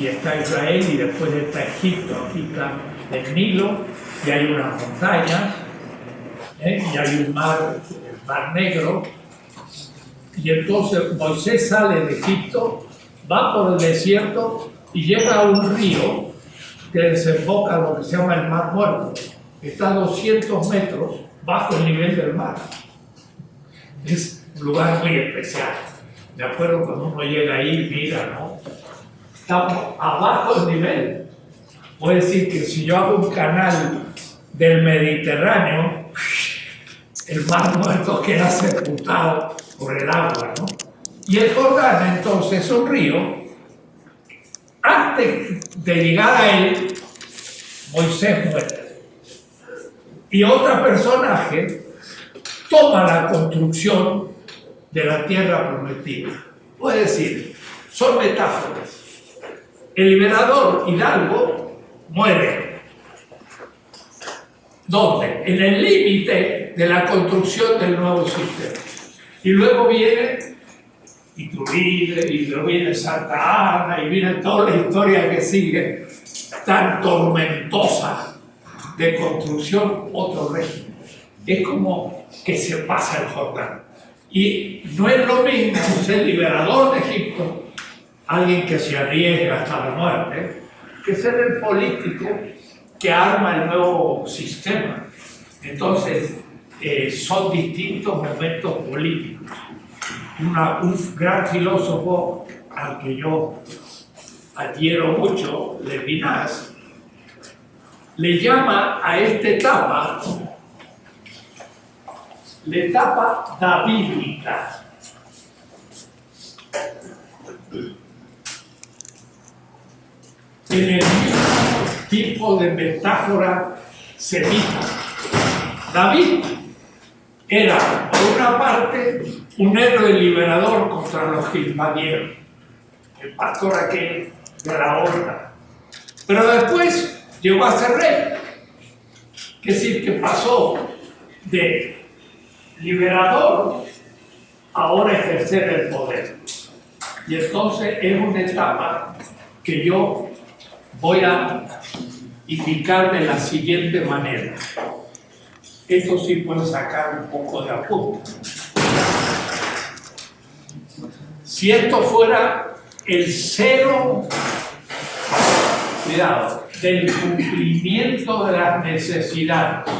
Y está Israel y después está Egipto, aquí está el Nilo y hay unas montañas ¿eh? y hay un mar, el mar negro y entonces Moisés sale de Egipto, va por el desierto y llega a un río que desemboca lo que se llama el Mar Muerto. Está a 200 metros bajo el nivel del mar. Es un lugar muy especial. De acuerdo, cuando uno llega ahí, mira, ¿no? Estamos abajo del nivel. Puede decir que si yo hago un canal del Mediterráneo, el mar muerto queda sepultado por el agua, ¿no? Y el Jordán entonces es un río. Antes de llegar a él, Moisés muere. Y otro personaje toma la construcción de la tierra prometida. Puede decir, son metáforas. El liberador Hidalgo muere. ¿Dónde? En el límite de la construcción del nuevo sistema. Y luego viene Iturbide, y luego viene Santa Ana, y viene toda la historia que sigue, tan tormentosa de construcción, otro régimen. Es como que se pasa el Jordán. Y no es lo mismo ser liberador de Egipto, alguien que se arriesga hasta la muerte, que ser el político que arma el nuevo sistema. Entonces, eh, son distintos momentos políticos. un gran filósofo al que yo adhiero mucho, Levinas, le llama a esta etapa la etapa davídica. En el mismo tipo de metáfora semita. David era, por una parte, un héroe liberador contra los que invadieron, el pastor aquel de la horda. Pero después llegó a ser rey, es decir, que pasó de liberador ahora ejercer el poder. Y entonces es una etapa que yo voy a indicar de la siguiente manera. Esto sí puede sacar un poco de apunte. Si esto fuera el cero, cuidado, del cumplimiento de las necesidades,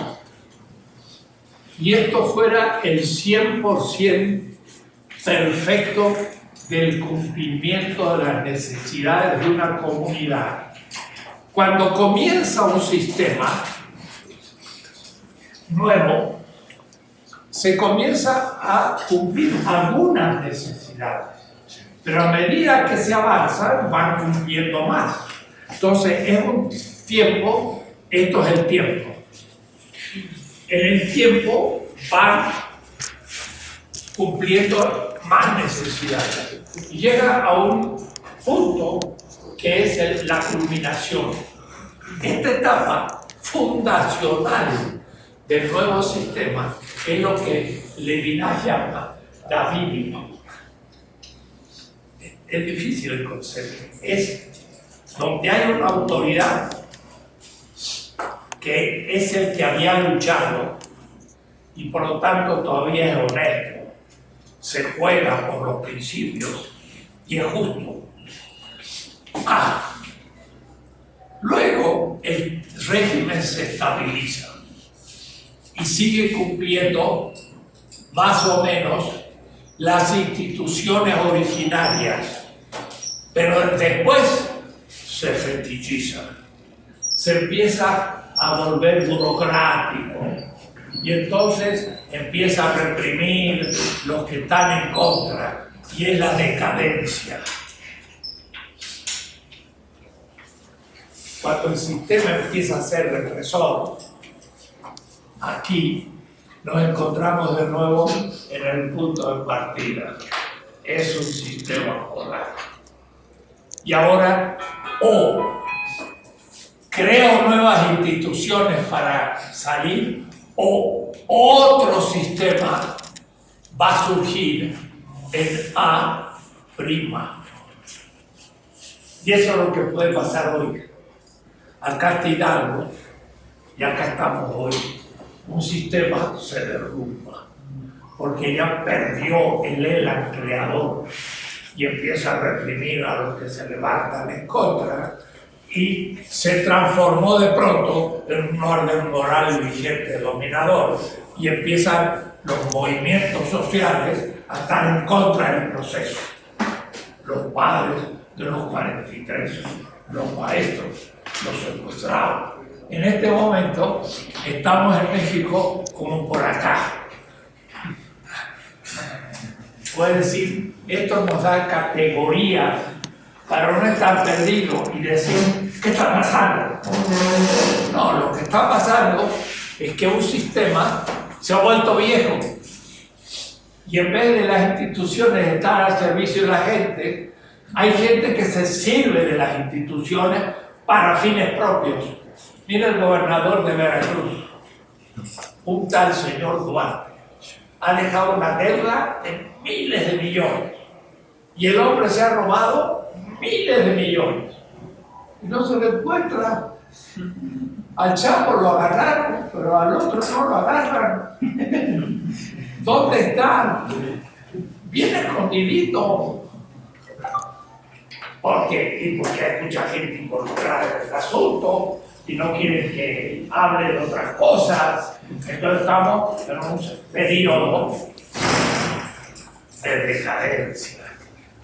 y esto fuera el 100% perfecto del cumplimiento de las necesidades de una comunidad. Cuando comienza un sistema, nuevo, se comienza a cumplir algunas necesidades, pero a medida que se avanza van cumpliendo más. Entonces es un tiempo, esto es el tiempo. En el tiempo van cumpliendo más necesidades llega a un punto que es la culminación. Esta etapa fundacional del nuevo sistema es lo que Levinas llama davídico. Es difícil el concepto. Es donde hay una autoridad que es el que había luchado y por lo tanto todavía es honesto, se juega por los principios y es justo. Ah, luego el régimen se estabiliza y sigue cumpliendo más o menos las instituciones originarias, pero después se fetichiza, se empieza a volver burocrático. Y entonces empieza a reprimir los que están en contra. Y es la decadencia. Cuando el sistema empieza a ser represor, aquí nos encontramos de nuevo en el punto de partida. Es un sistema polar. Y ahora, o creo nuevas instituciones para salir, o otro sistema va a surgir en A. Y eso es lo que puede pasar hoy. Acá Hidalgo y acá estamos hoy. Un sistema se derrumba porque ya perdió el ELA creador y empieza a reprimir a los que se levantan en contra y se transformó de pronto en un orden moral vigente, dominador, y empiezan los movimientos sociales a estar en contra del proceso. Los padres de los 43, los maestros, los secuestrados. En este momento estamos en México como por acá. Puede decir, esto nos da categorías para no estar perdido y decir, ¿qué está pasando? No, lo que está pasando es que un sistema se ha vuelto viejo y en vez de las instituciones estar al servicio de la gente, hay gente que se sirve de las instituciones para fines propios. Mira el gobernador de Veracruz, un tal señor Duarte, ha dejado una deuda de miles de millones y el hombre se ha robado miles de millones y no se le encuentra. Al Chapo lo agarraron, pero al otro no lo agarran. ¿Dónde están? Viene escondidito. Porque, y porque hay mucha gente involucrada en el asunto y no quieren que hable de otras cosas. Entonces estamos en un periodo de decadencia.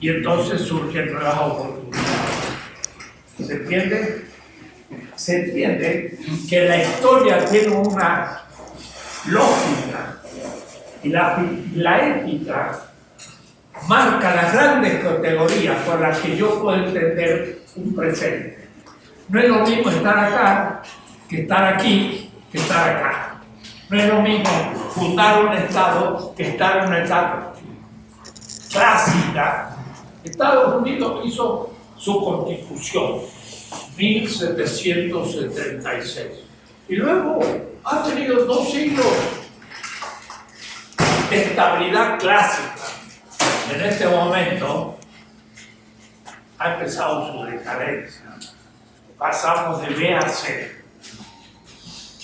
Y entonces surgen nuevas oportunidades. ¿Se entiende? Se entiende que la historia tiene una lógica y la, la ética marca las grandes categorías por las que yo puedo entender un presente. No es lo mismo estar acá que estar aquí, que estar acá. No es lo mismo fundar un Estado que estar en una etapa clásica. Estados Unidos hizo su constitución, 1776. Y luego ha tenido dos siglos de estabilidad clásica. En este momento ha empezado su decadencia. Pasamos de B a C.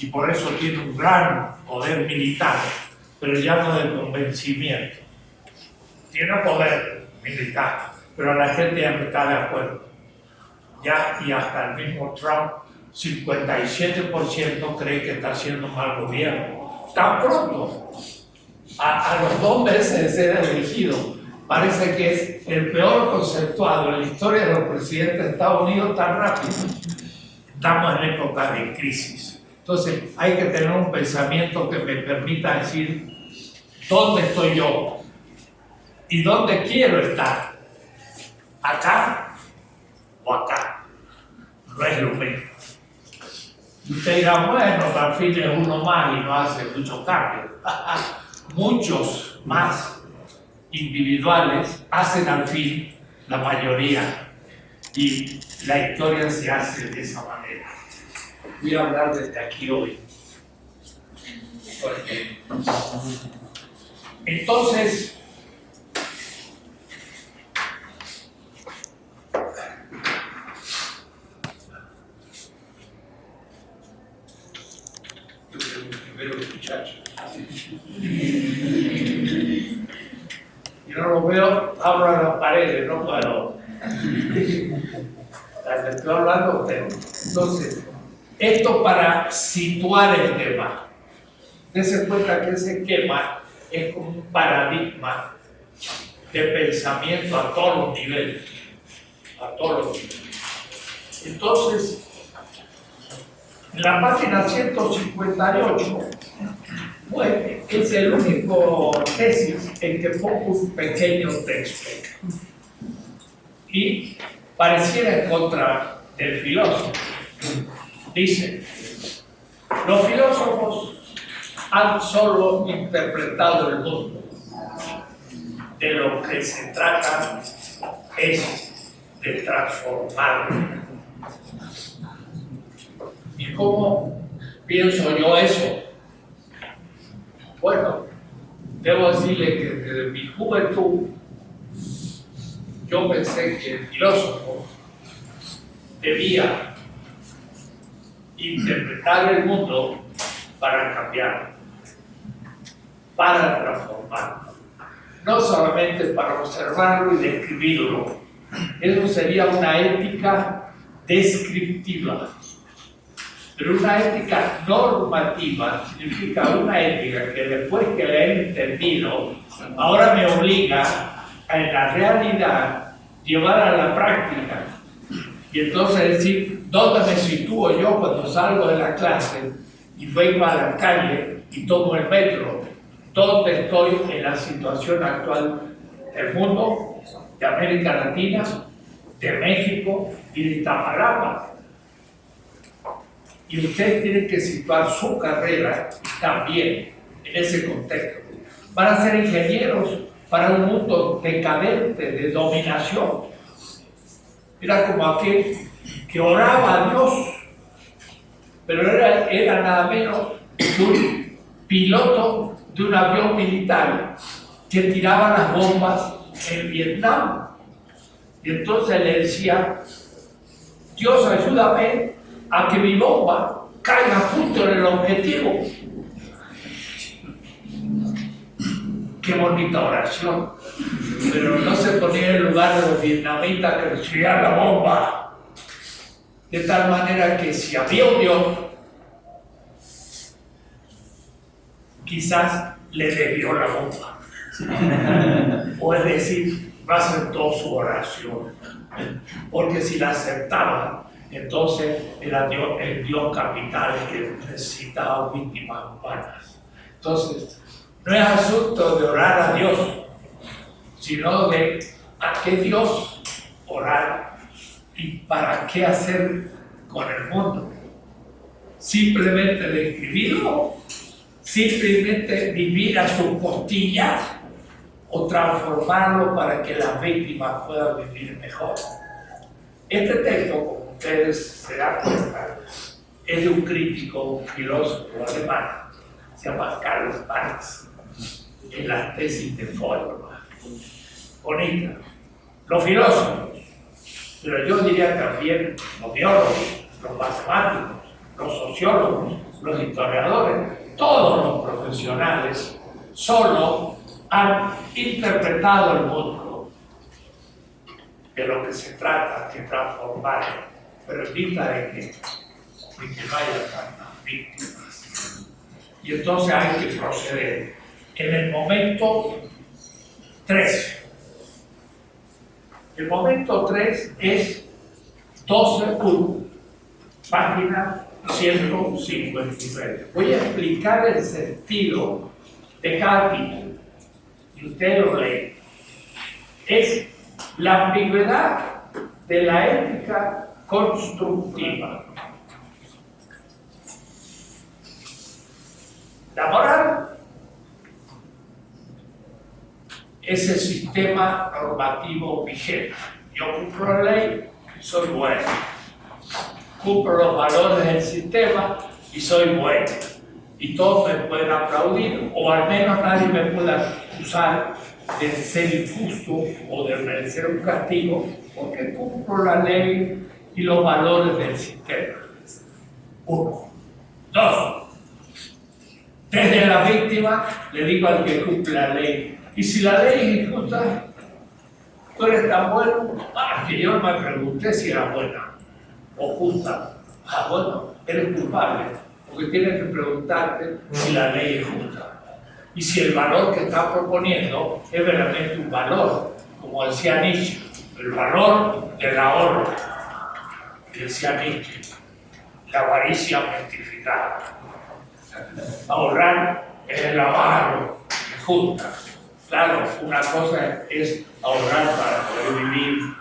Y por eso tiene un gran poder militar, pero ya no de convencimiento. Tiene poder militar, pero la gente ya no está de acuerdo. Ya, y hasta el mismo Trump, 57% cree que está haciendo mal gobierno. Tan pronto a, los dos meses de ser elegido, parece que es el peor conceptuado en la historia de los presidentes de Estados Unidos tan rápido. Estamos en época de crisis. Entonces hay que tener un pensamiento que me permita decir dónde estoy yo y dónde quiero estar. Acá o acá. No es lo mismo. Y usted dirá, bueno, al fin es uno más y no hace mucho cambio. muchos más individuales hacen al fin la mayoría y la historia se hace de esa manera. Voy a hablar desde aquí hoy. Entonces, no lo veo, abro a las paredes, no puedo. Estoy hablando usted. Entonces, esto para situar el tema. Dese cuenta que ese esquema es como un paradigma de pensamiento a todos los niveles. A todos los niveles. Entonces, en la página 158 bueno, es el único tesis en que pongo un pequeño texto. Y pareciera en contra del filósofo. Dice, los filósofos han solo interpretado el mundo. De lo que se trata es de transformarlo. ¿Y cómo pienso yo eso? Bueno, debo decirle que desde mi juventud yo pensé que el filósofo debía interpretar el mundo para cambiar, para transformarlo, no solamente para observarlo y describirlo. Eso sería una ética descriptiva. Pero una ética normativa significa una ética que después que la he entendido, ahora me obliga a en la realidad llevar a la práctica. Y entonces decir, ¿dónde me sitúo yo cuando salgo de la clase y vengo a la calle y tomo el metro? ¿Dónde estoy en la situación actual del mundo, de América Latina, de México y de Iztapalapa? Y ustedes tienen que situar su carrera también en ese contexto. Para ser ingenieros para un mundo decadente de dominación. Era como aquel que oraba a Dios, pero era, era nada menos que un piloto de un avión militar que tiraba las bombas en Vietnam. Y entonces le decía, Dios ayúdame a que mi bomba caiga justo en el objetivo. Qué bonita oración. Pero no se ponía en el lugar de los vietnamitas que recibían la bomba. De tal manera que si había un Dios, quizás le debió la bomba. o es decir, no aceptó su oración. Porque si la aceptaba, entonces era Dios, el Dios capital que necesitaba víctimas humanas. Entonces, no es asunto de orar a Dios, sino de a qué Dios orar y para qué hacer con el mundo. Simplemente describirlo, simplemente vivir a sus costillas o transformarlo para que las víctimas puedan vivir mejor. Este texto, ustedes se dan cuenta, es de un crítico filósofo alemán, se llama Carlos Marx, en la tesis de forma Bonita. Los filósofos, pero yo diría también los biólogos, los matemáticos, los sociólogos, los historiadores, todos los profesionales, solo han interpretado el mundo de lo que se trata de transformar pero en de que, de que no haya tantas víctimas. Y entonces hay que proceder. En el momento 3. El momento 3 es 12.1, página 159. Voy a explicar el sentido de cada título y usted lo lee. Es la ambigüedad de la ética constructiva. La moral es el sistema normativo vigente. Yo cumplo la ley soy bueno. Cumplo los valores del sistema y soy bueno. Y todos me pueden aplaudir, o al menos nadie me puede acusar de ser injusto o de merecer un castigo, porque cumplo la ley y los valores del sistema. Uno. Dos. Desde la víctima le digo al que cumple la ley. Y si la ley es injusta, tú eres tan bueno, ah, que yo me pregunté si era buena o justa. Ah, bueno, eres culpable, porque tienes que preguntarte si la ley es justa. Y si el valor que está proponiendo es verdaderamente un valor, como decía Nietzsche, el valor del ahorro decía Nietzsche, la avaricia mentificada. Ahorrar es el avaro de junta. Claro, una cosa es ahorrar para poder vivir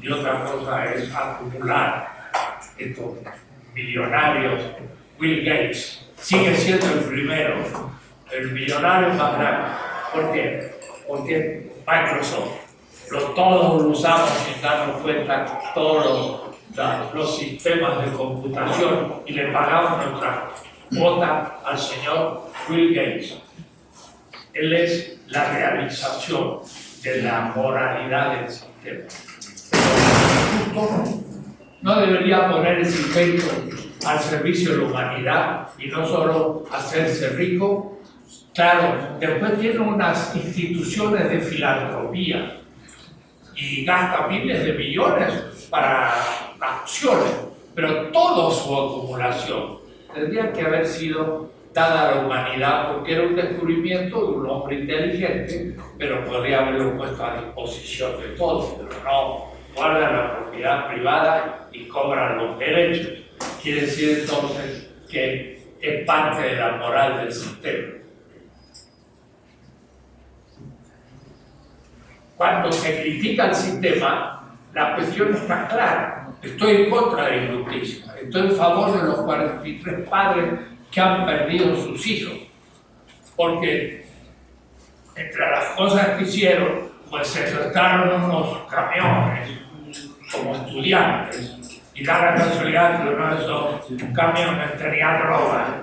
y otra cosa es acumular. Estos millonarios, Bill Gates, sigue siendo el primero, el millonario más grande. ¿Por qué? Porque Microsoft, lo, todos lo usamos sin darnos cuenta, todos los los sistemas de computación y le pagamos nuestra cuota al señor Will Gates. Él es la realización de la moralidad del sistema. no debería poner ese invento al servicio de la humanidad y no solo hacerse rico. Claro, después tiene unas instituciones de filantropía y gasta miles de millones para acciones, pero toda su acumulación tendría que haber sido dada la humanidad porque era un descubrimiento de un hombre inteligente, pero podría haberlo puesto a disposición de todos, pero no, guarda la propiedad privada y cobran los derechos. Quiere decir entonces que es parte de la moral del sistema. Cuando se critica el sistema, la cuestión está clara. Estoy en contra de la injusticia, estoy en favor de los 43 padres que han perdido sus hijos. Porque entre las cosas que hicieron, pues se trataron unos camiones como estudiantes y da la casualidad que uno de esos camiones tenía droga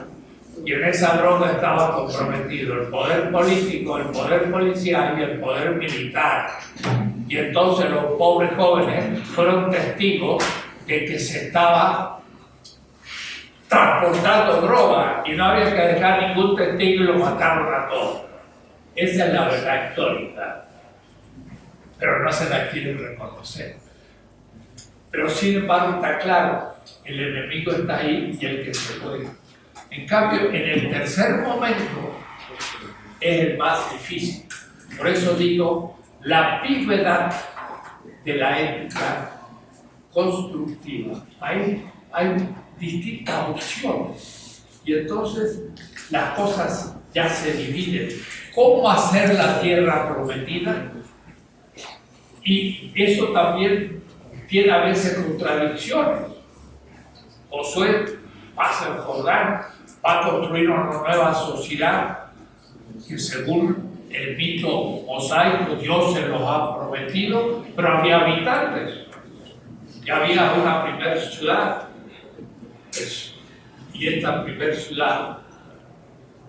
y en esa droga estaba comprometido el poder político, el poder policial y el poder militar. Y entonces los pobres jóvenes fueron testigos de que se estaba transportando droga y no había que dejar ningún testigo y lo mataron a todos. Esa es la verdad histórica, pero no se la quieren reconocer. Pero sin embargo está claro, el enemigo está ahí y el que se puede. En cambio, en el tercer momento es el más difícil. Por eso digo, la ambigüedad de la ética constructiva. Hay, hay distintas opciones. Y entonces las cosas ya se dividen. ¿Cómo hacer la tierra prometida? Y eso también tiene a veces contradicciones. Josué pasa el Jordán, va a construir una nueva sociedad que según el mito mosaico Dios se los ha prometido, pero había habitantes. Ya había una primera ciudad y esta ciudad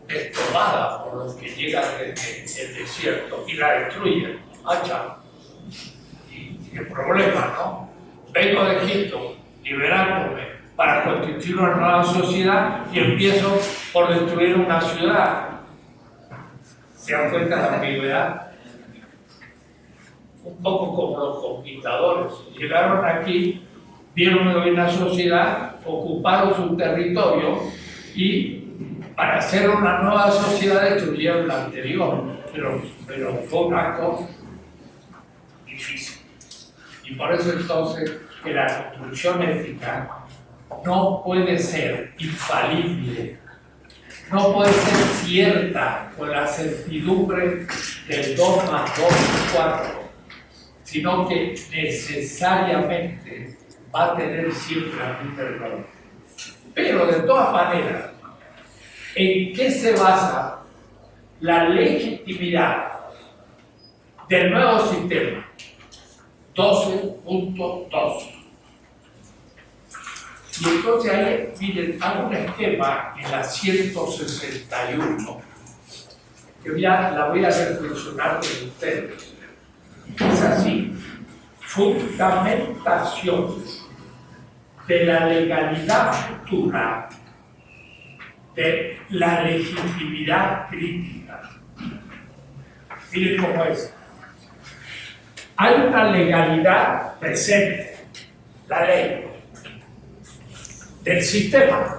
es tomada por los que llegan desde el desierto y la destruyen. Hacha. Y qué problema, ¿no? Vengo de Egipto liberándome para constituir una nueva sociedad y empiezo por destruir una ciudad. ¿Se dan cuenta de la ambigüedad? Un poco como los conquistadores. Llegaron aquí vieron una sociedad, ocuparon su territorio y para hacer una nueva sociedad destruyeron la anterior, pero, pero fue un acto difícil. Y por eso entonces que la construcción ética no puede ser infalible, no puede ser cierta con la certidumbre del 2 más 2 es 4, sino que necesariamente va a tener siempre algún perdón. Pero de todas maneras, ¿en qué se basa la legitimidad del nuevo sistema? 12.2. Y entonces ahí, miren, hago un esquema en la 161, que ya la voy a reflexionar con ustedes. Es así, fundamentación de la legalidad futura, de la legitimidad crítica. Miren cómo es. Hay una legalidad presente, la ley, del sistema.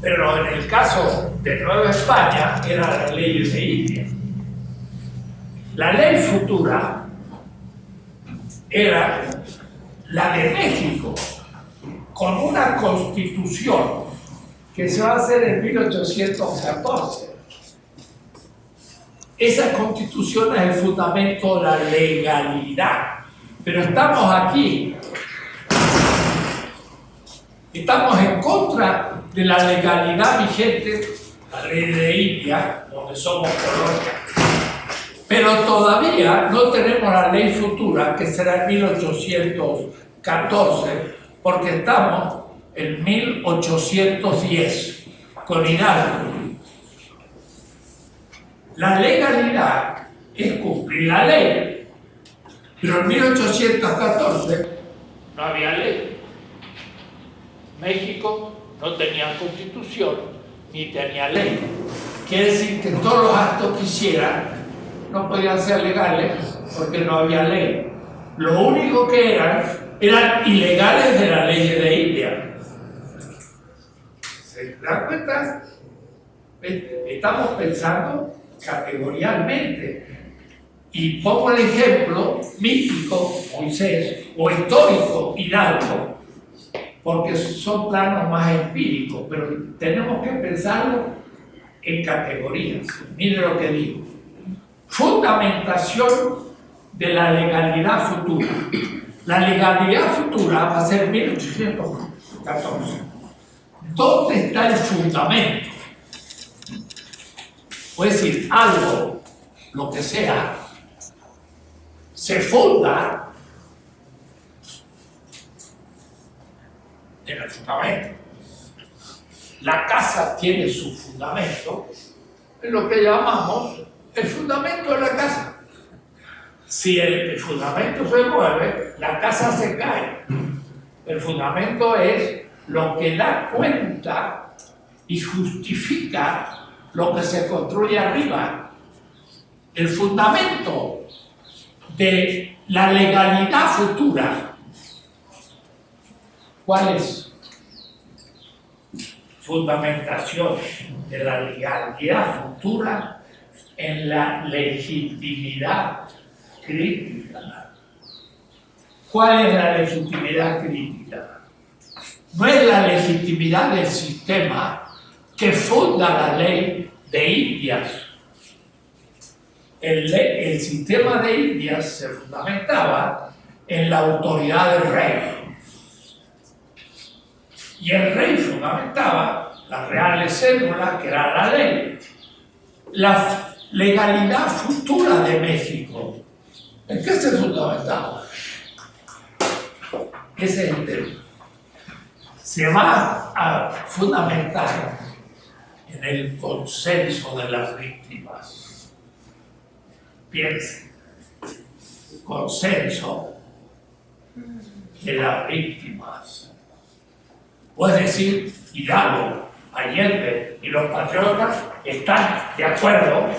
Pero en el caso de Nueva España era la ley de India. La ley futura era la de México, con una constitución que se va a hacer en 1814. Esa constitución es el fundamento de la legalidad. Pero estamos aquí, estamos en contra de la legalidad vigente, la ley de India, donde somos colonia pero todavía no tenemos la ley futura, que será en 1814, porque estamos en 1810, con Hidalgo. La legalidad es cumplir la ley, pero en 1814 no había ley. México no tenía constitución ni tenía ley. Quiere decir que todos los actos que hicieran no podían ser legales porque no había ley. Lo único que eran eran ilegales de la ley de India. ¿Se dan cuenta? Estamos pensando categorialmente. Y pongo el ejemplo mítico, Moisés, o histórico, Hidalgo, porque son planos más empíricos, pero tenemos que pensarlo en categorías. Mire lo que digo. Fundamentación de la legalidad futura. La legalidad futura va a ser 1814. ¿Dónde está el fundamento? Puede decir, algo, lo que sea, se funda en el fundamento. La casa tiene su fundamento, en lo que llamamos el fundamento de la casa. Si el, fundamento se mueve, la casa se cae. El fundamento es lo que da cuenta y justifica lo que se construye arriba. El fundamento de la legalidad futura. ¿Cuál es? Fundamentación de la legalidad futura en la legitimidad crítica. ¿Cuál es la legitimidad crítica? No es la legitimidad del sistema que funda la ley de Indias. El, el sistema de Indias se fundamentaba en la autoridad del rey. Y el rey fundamentaba las reales cédulas, que era la ley. La legalidad futura de México ¿En qué se fundamentaba? Ese es el. Se va a fundamentar en el consenso de las víctimas. Piensen, consenso de las víctimas. Puede decir, Hidalgo, Allende y los patriotas están de acuerdo,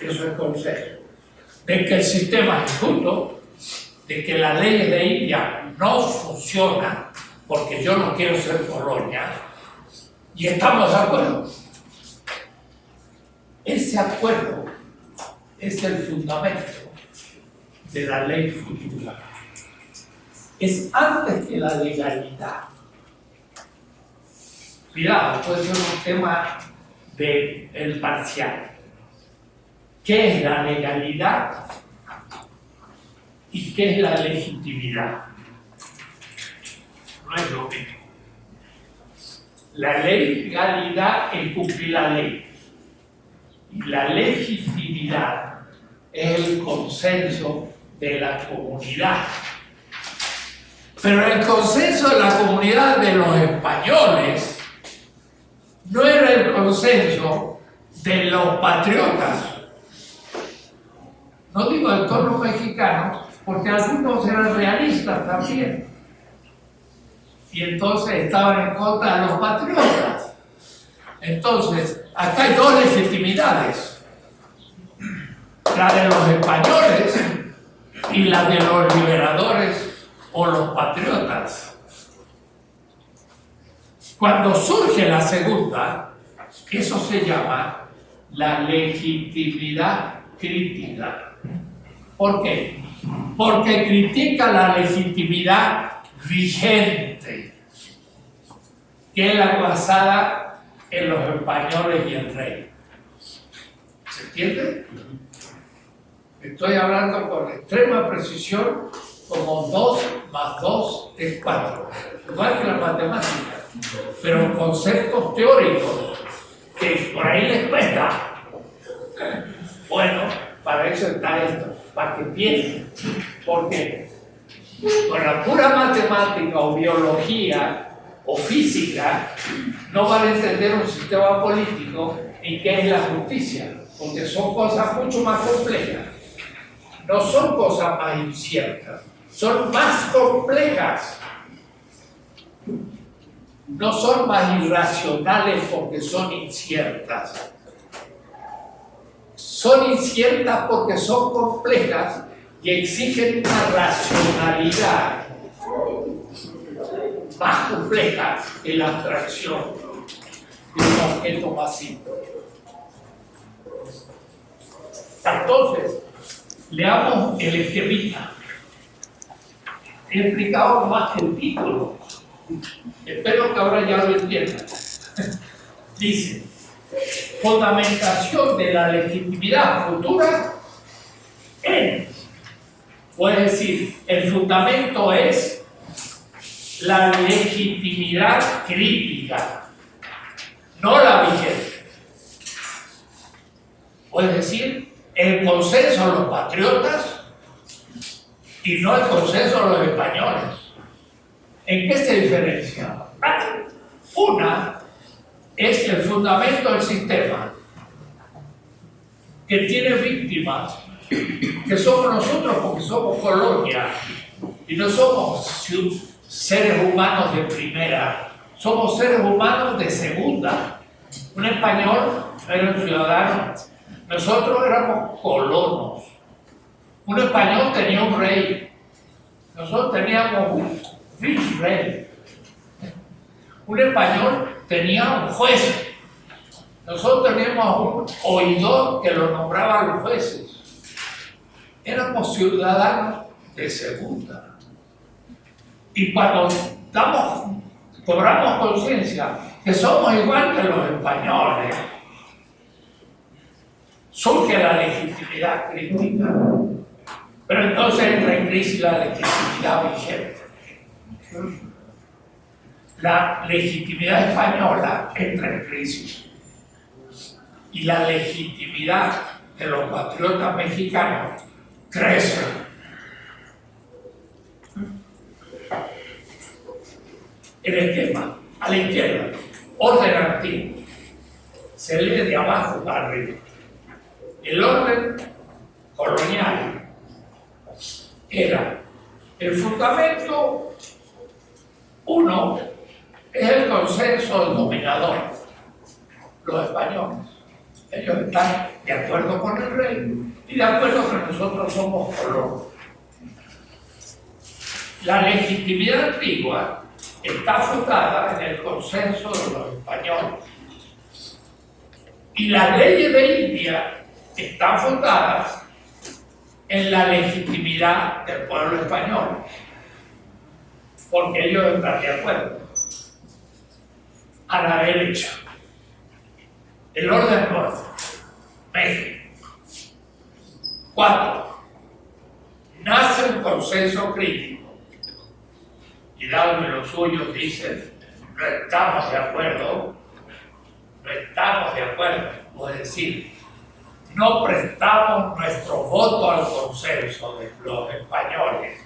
eso es consenso de que el sistema es justo, de que la ley de India no funciona porque yo no quiero ser colonia, y estamos de acuerdo. Ese acuerdo es el fundamento de la ley futura. Es antes que la legalidad. Cuidado, puede ser un tema del el parcial. ¿Qué es la legalidad y qué es la legitimidad? No es lo mismo. La legalidad es cumplir la ley y la legitimidad es el consenso de la comunidad. Pero el consenso de la comunidad de los españoles no era el consenso de los patriotas no digo del tono mexicano, porque algunos eran realistas también. Y entonces estaban en contra de los patriotas. Entonces, acá hay dos legitimidades. La de los españoles y la de los liberadores o los patriotas. Cuando surge la segunda, eso se llama la legitimidad crítica. ¿Por qué? Porque critica la legitimidad vigente, que es la basada en los españoles y el rey. ¿Se entiende? Estoy hablando con extrema precisión como 2 más 2 es 4, igual que la matemática, pero conceptos teóricos que por ahí les cuesta. Bueno, para eso está esto para que piensen. Porque con la pura matemática o biología o física no van a entender un sistema político y qué es la justicia, porque son cosas mucho más complejas. No son cosas más inciertas, son más complejas. no son más irracionales porque son inciertas. Son inciertas porque son complejas y exigen una racionalidad más compleja que la abstracción de un objeto más simple. Entonces, leamos el esquemita. He explicado más que el título. Espero que ahora ya lo entiendan. Dice, fundamentación de la legitimidad futura en, puede decir, el fundamento es la legitimidad crítica, no la vigente. Puede decir, el consenso de los patriotas y no el consenso de los españoles. ¿En qué se diferencia? Una es el fundamento del sistema, que tiene víctimas, que somos nosotros porque somos colonia y no somos seres humanos de primera, somos seres humanos de segunda. Un español era un ciudadano, nosotros éramos colonos. Un español tenía un rey, nosotros teníamos un rey. Un español tenía un juez. Nosotros teníamos un oidor que lo nombraba los jueces. Éramos ciudadanos de segunda. Y cuando damos, cobramos conciencia que somos igual que los españoles, surge la legitimidad crítica. Pero entonces entra en crisis la legitimidad vigente la legitimidad española entra en crisis y la legitimidad de los patriotas mexicanos crece. El esquema, a la izquierda, orden antiguo, se lee de abajo para arriba. El orden colonial era el fundamento uno es el consenso dominador, los españoles. Ellos están de acuerdo con el rey y de acuerdo que nosotros somos colonos. La legitimidad antigua está fundada en el consenso de los españoles. Y las leyes de India están fundadas en la legitimidad del pueblo español, porque ellos están de acuerdo a la derecha. El orden norte. México. Cuatro. Nace un consenso crítico. Hidalgo y los suyos dicen, no estamos de acuerdo, no estamos de acuerdo. Es decir, no prestamos nuestro voto al consenso de los españoles.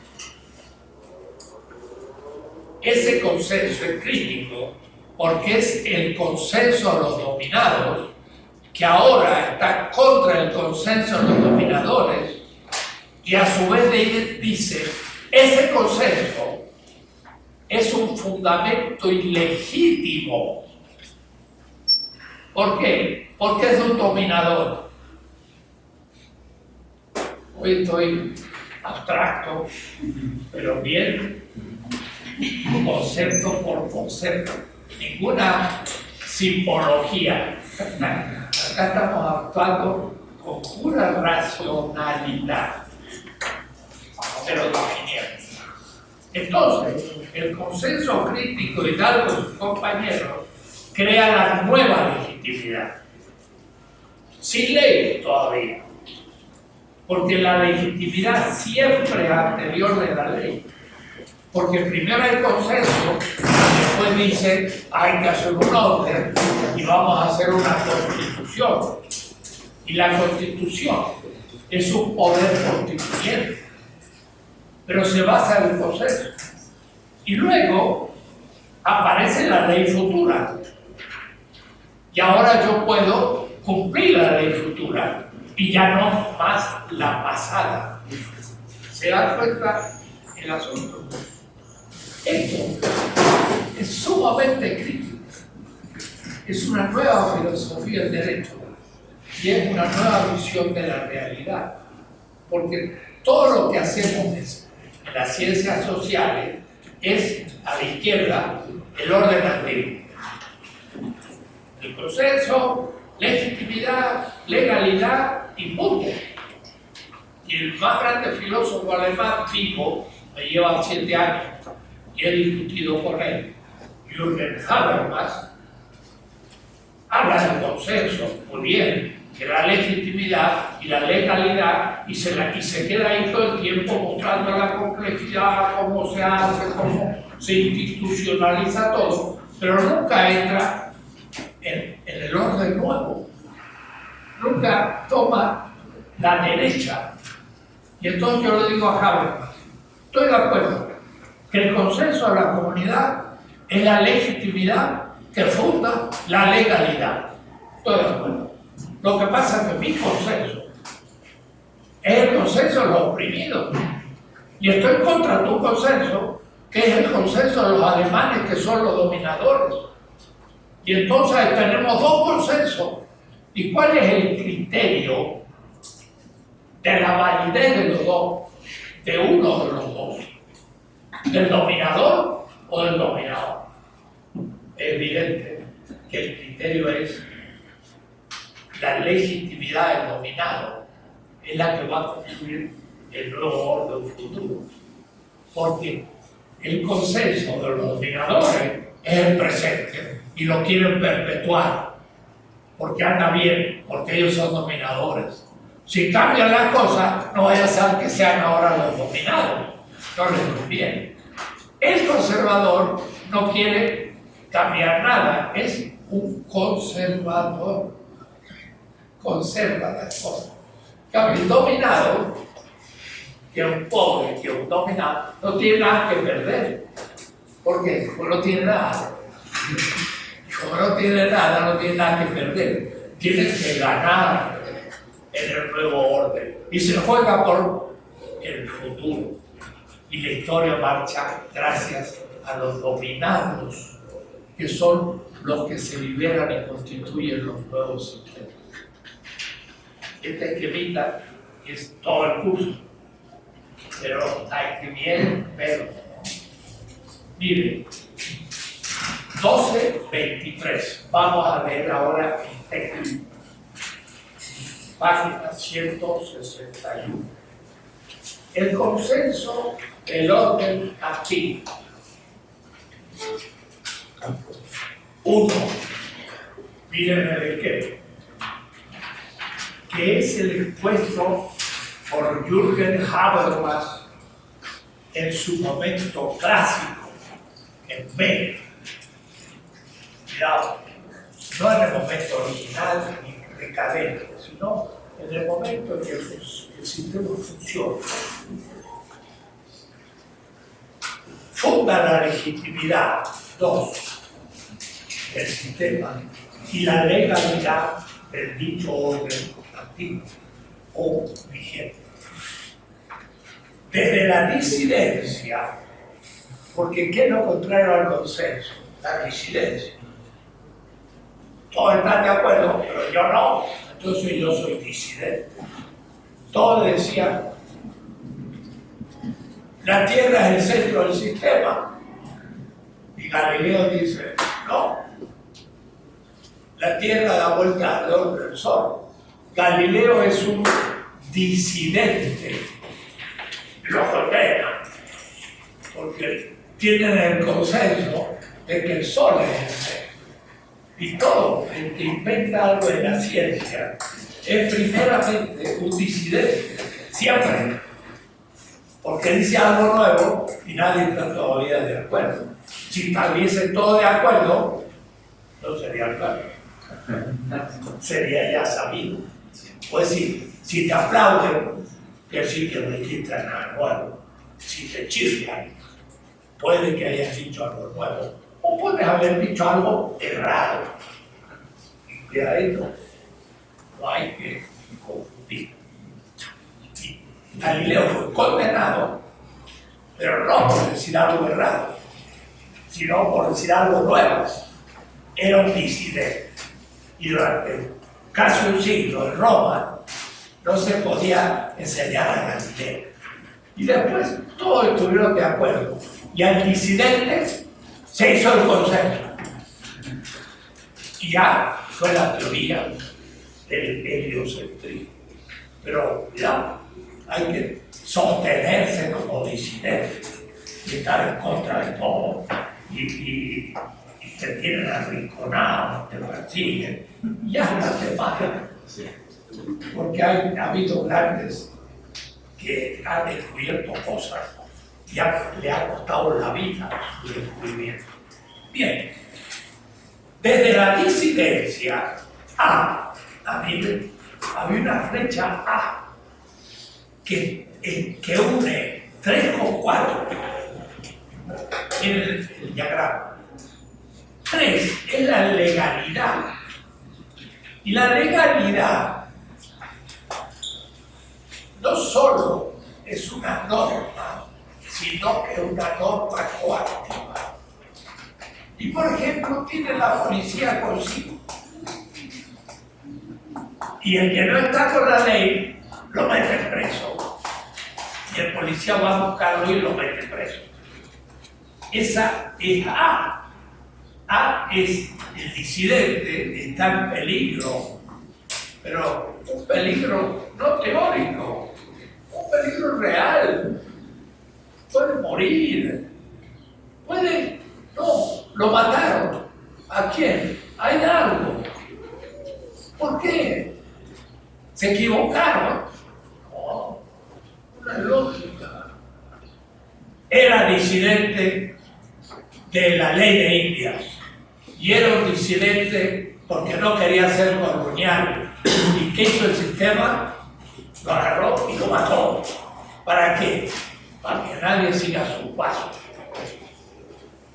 Ese consenso es crítico porque es el consenso de los dominados, que ahora está contra el consenso de los dominadores, y a su vez dice, ese consenso es un fundamento ilegítimo. ¿Por qué? Porque es un dominador. Hoy estoy abstracto, pero bien, concepto por concepto ninguna simbología. Acá estamos actuando con pura racionalidad, pero definiendo. Entonces, el consenso crítico de tal sus compañeros crea la nueva legitimidad, sin ley todavía, porque la legitimidad siempre anterior de la ley porque primero hay consenso, después dice hay que hacer un orden y vamos a hacer una constitución. Y la constitución es un poder constituyente, pero se basa en el consenso. Y luego aparece la ley futura. Y ahora yo puedo cumplir la ley futura y ya no más la pasada. ¿Se da cuenta el asunto? Esto es sumamente crítica. Es una nueva filosofía del derecho y es una nueva visión de la realidad. Porque todo lo que hacemos en las ciencias sociales es a la izquierda el orden antiguo. El proceso, legitimidad, legalidad y punto. Y el más grande filósofo alemán vivo me lleva siete años y he discutido con él, Jürgen Habermas, habla del consenso, muy bien, que la legitimidad y la legalidad y se, y se queda ahí todo el tiempo mostrando la complejidad, cómo se hace, cómo se institucionaliza todo, pero nunca entra en, en el orden nuevo, nunca toma la derecha. Y entonces yo le digo a Habermas, estoy de acuerdo que el consenso de la comunidad es la legitimidad que funda la legalidad. Estoy de acuerdo. Lo que pasa es que mi consenso es el consenso de los oprimidos. Y estoy contra tu consenso, que es el consenso de los alemanes, que son los dominadores. Y entonces tenemos dos consensos. ¿Y cuál es el criterio de la validez de los dos? De uno de los dos. ¿Del dominador o del dominador? Es evidente que el criterio es la legitimidad del dominado es la que va a construir el nuevo orden futuro. Porque el consenso de los dominadores es el presente y lo quieren perpetuar porque anda bien, porque ellos son dominadores. Si cambian las cosas, no vaya a ser que sean ahora los dominados, no les conviene. El conservador no quiere cambiar nada, es un conservador conserva las cosas. Cambio, el dominado, que un pobre, que un dominado, no tiene nada que perder. ¿Por qué? Porque no tiene nada. Como no tiene nada, no tiene nada que perder. Tiene que ganar en el nuevo orden. Y se juega por el futuro. Y la historia marcha gracias a los dominados, que son los que se liberan y constituyen los nuevos sistemas esta esquemita es todo el curso, pero hay que bien verlo. Miren, 12.23. Vamos a ver ahora el texto. Página 161. El consenso del orden aquí. Uno. Miren el esquema que es el expuesto por Jürgen Habermas en su momento clásico, en B. Cuidado, no en el momento original ni decadente, sino en el momento en que el sistema funciona. Funda la legitimidad, dos, del sistema y la legalidad del dicho orden o vigente. Desde la disidencia, porque ¿qué es lo contrario al consenso? La disidencia. Todos están de acuerdo, pero yo no, entonces yo soy disidente. Todos decían, la Tierra es el centro del sistema. Y Galileo dice, no, la Tierra da vuelta alrededor del Sol. Galileo es un disidente, lo condena, porque tienen el consenso de que el sol es el ser. Y todo el que inventa algo en la ciencia es primeramente un disidente, siempre. Porque dice algo nuevo y nadie está todavía de acuerdo. Si estuviese todo de acuerdo, no sería claro. Sería ya sabido. Pues si, si te aplauden, que decir que registran algo nuevo. Si te chispan, puede que hayas dicho algo nuevo. O puedes haber dicho algo errado. Y cuidadito, no hay que confundir. Galileo fue condenado, pero no por decir algo errado, sino por decir algo nuevo. Era un disidente. Y durante casi un siglo en Roma no se podía enseñar a Galileo. Y después todos estuvieron de acuerdo. Y al disidente se hizo el consejo. Y ya fue la teoría del heliocentrismo. Pero ya hay que sostenerse como disidente y estar en contra de todo. Y, y, tienen arrinconado, te persiguen, y hasta te matan. Porque hay, ha habido grandes que han descubierto cosas y le ha costado la vida su descubrimiento. Bien, desde la disidencia A, a mí había una flecha A que, eh, que une 3 con 4 en el, el diagrama. 3 es la legalidad. Y la legalidad no solo es una norma, sino que es una norma coactiva. Y por ejemplo, tiene la policía consigo. Y el que no está con la ley, lo mete preso. Y el policía va a buscarlo y lo mete preso. Esa es A. A es el disidente, está en peligro, pero un peligro no teórico, un peligro real. Puede morir, puede, no, lo mataron. ¿A quién? Hay algo. ¿Por qué? ¿Se equivocaron? No, una lógica. Era disidente de la ley de Indias y era un disidente porque no quería ser colonial. ¿Y qué hizo el sistema? Lo agarró y lo mató. ¿Para qué? Para que nadie siga su paso.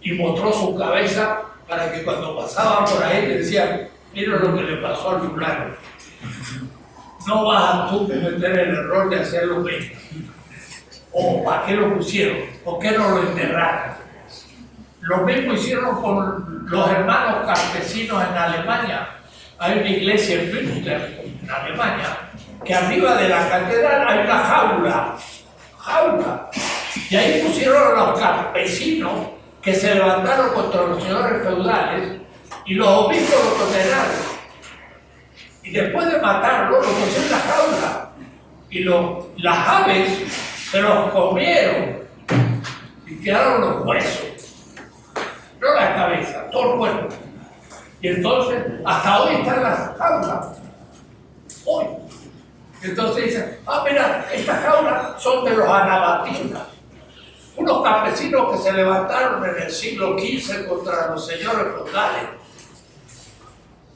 Y mostró su cabeza para que cuando pasaban por ahí le decían, mira lo que le pasó al fulano. No vas a tú cometer el error de hacer lo mismo. ¿O para qué lo pusieron? ¿Por qué no lo enterraron? Lo mismo hicieron con los hermanos campesinos en Alemania. Hay una iglesia en Münster, en Alemania, que arriba de la catedral hay una jaula. Jaula. Y ahí pusieron a los campesinos que se levantaron contra los señores feudales y los obispos los condenaron. Y después de matarlo, lo pusieron en la jaula. Y lo, las aves se los comieron y quedaron los huesos no la cabeza, todo el cuerpo. Y entonces, hasta hoy están las jaulas. Hoy. Entonces dicen, ah, mira, estas jaulas son de los anabatistas. Unos campesinos que se levantaron en el siglo XV contra los señores feudales.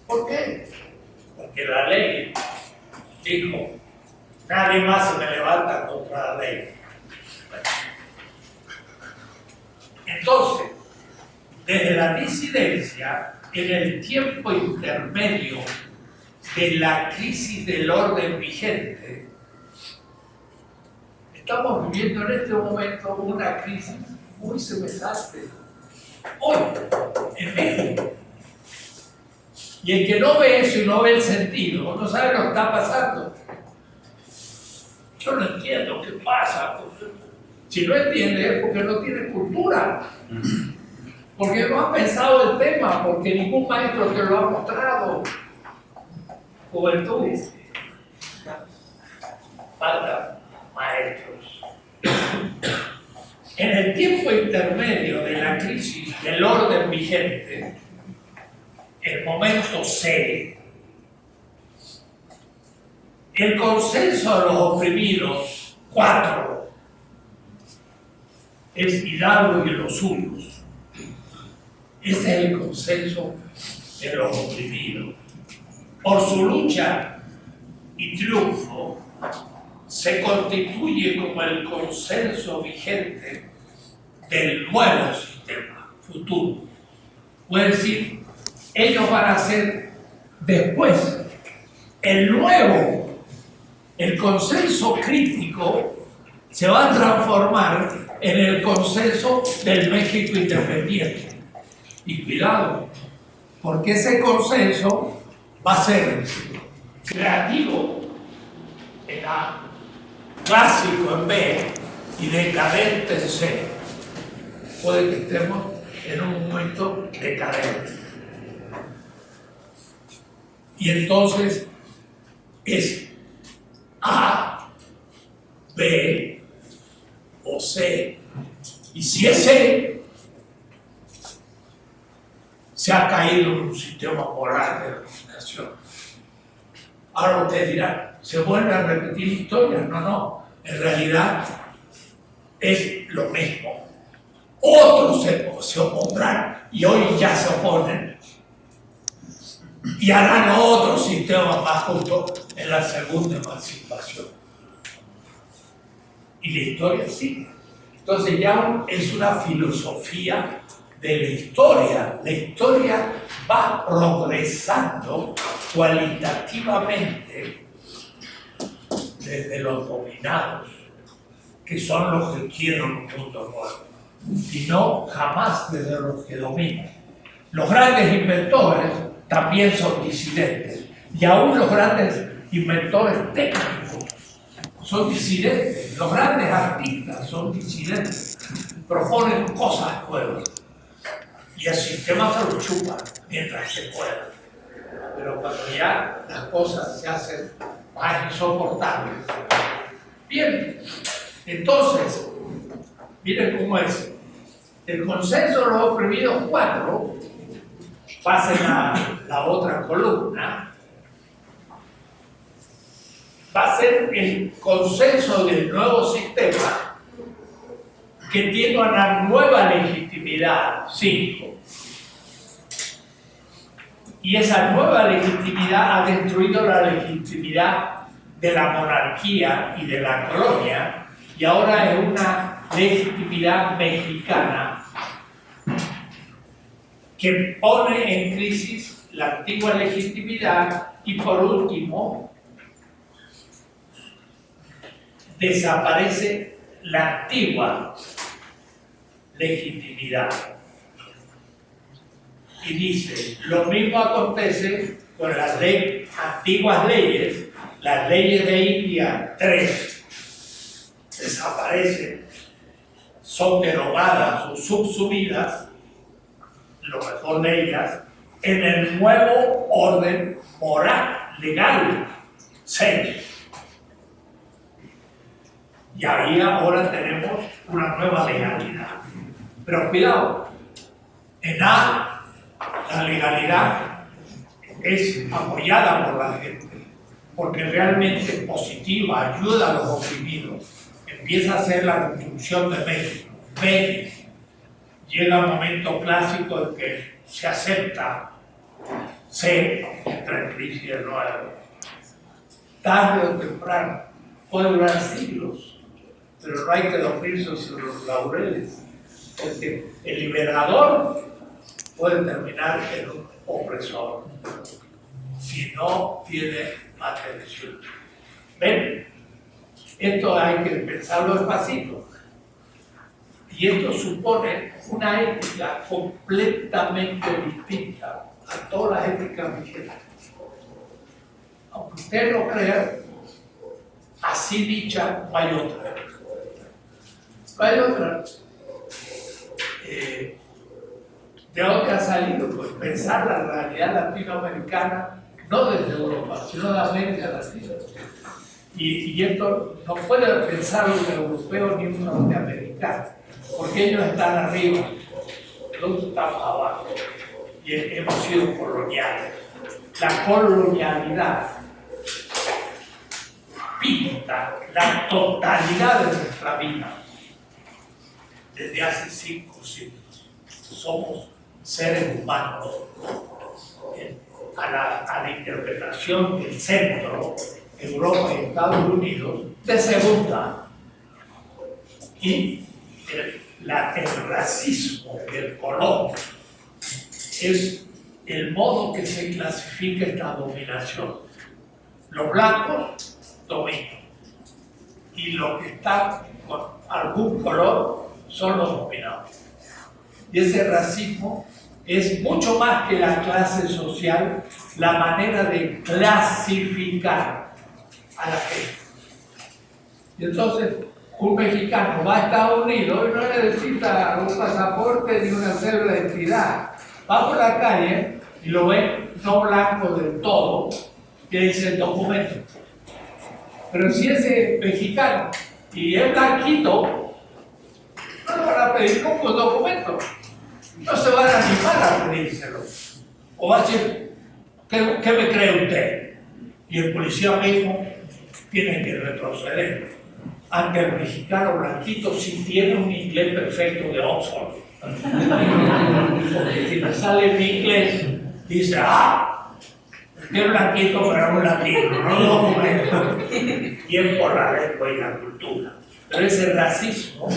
¿Por qué? Porque la ley dijo, nadie más se me levanta contra la ley. Entonces, desde la disidencia, en el tiempo intermedio de la crisis del orden vigente, estamos viviendo en este momento una crisis muy semejante. Hoy, en México. Y el que no ve eso y no ve el sentido, no sabe lo que está pasando. Yo no entiendo qué pasa. Si no entiende es porque no tiene cultura. Porque no han pensado el tema, porque ningún maestro te lo ha mostrado. Juventud. Falta maestros. En el tiempo intermedio de la crisis del orden vigente, el momento C, el consenso de los oprimidos, cuatro, es Hidalgo y los suyos ese es el consenso de los oprimidos. Por su lucha y triunfo, se constituye como el consenso vigente del nuevo sistema futuro. Puede decir, ellos van a ser después el nuevo, el consenso crítico se va a transformar en el consenso del México independiente Y cuidado, porque ese consenso va a ser creativo en A, clásico en B y decadente en C. Puede que estemos en un momento decadente. Y entonces es A, B o C. Y si es C, se ha caído en un sistema moral de dominación. Ahora usted dirá, ¿se vuelve a repetir historia? No, no. En realidad es lo mismo. Otros se, se opondrán y hoy ya se oponen y harán otro sistema más justo en la segunda emancipación. Y la historia sigue. Entonces ya es una filosofía de la historia. La historia va progresando cualitativamente desde los dominados, que son los que quieren un mundo nuevo, y no jamás desde los que dominan. Los grandes inventores también son disidentes, y aún los grandes inventores técnicos son disidentes, los grandes artistas son disidentes, proponen cosas nuevas y el sistema se lo chupa mientras se pueda. Pero cuando ya las cosas se hacen más insoportables. Bien, entonces, miren cómo es. El consenso de los oprimidos cuatro, pasen a la otra columna, va a ser el consenso del nuevo sistema que tiene una nueva legitimidad, cinco. Y esa nueva legitimidad ha destruido la legitimidad de la monarquía y de la colonia, y ahora es una legitimidad mexicana que pone en crisis la antigua legitimidad y por último desaparece la antigua legitimidad. Y dice, lo mismo acontece con las antiguas leyes, las leyes de India 3 desaparecen, son derogadas o subsumidas, lo mejor de ellas, en el nuevo orden moral, legal, 6. Y ahí ahora tenemos una nueva legalidad. Pero cuidado, en A la legalidad es apoyada por la gente, porque realmente es positiva, ayuda a los oprimidos, empieza a ser la construcción de México. Llega un momento clásico en que se acepta, se entra en crisis nuevo. Tarde o temprano, puede durar siglos, pero no hay que dormirse sobre los laureles, porque el liberador puede terminar en un opresor si no tiene atención. ¿Ven? Esto hay que pensarlo despacito. Y esto supone una ética completamente distinta a todas las éticas vigentes. Aunque usted no crea, así dicha no hay otra. No hay otra. Eh, ¿De dónde ha salido? Pues pensar la realidad latinoamericana, no desde Europa, sino de América Latina. Y, y esto no puede pensar un europeo ni un norteamericano, porque ellos están arriba, nosotros estamos abajo, y hemos sido coloniales. La colonialidad pinta la totalidad de nuestra vida desde hace cinco siglos. Somos seres humanos a la, interpretación del centro, Europa y Estados Unidos, de segunda. Y el, racismo del color es el modo que se clasifica esta dominación. Los blancos dominan y los que están con algún color son los dominados. Y ese racismo es mucho más que la clase social, la manera de clasificar a la gente. Y entonces, un mexicano va a Estados Unidos y no necesita un pasaporte ni una cédula de identidad. Va por la calle y lo ve no blanco del todo, que dice el documento. Pero si es mexicano y es blanquito, no le van a pedir nunca un documento. No se van a animar a pedírselo. O va a decir, ¿qué, me cree usted? Y el policía mismo tiene que retroceder ante el mexicano blanquito si tiene un inglés perfecto de Oxford. Porque si le sale mi inglés, dice, ah, es blanquito pero un latino, no documento. Y es por la lengua y la cultura. Pero ese racismo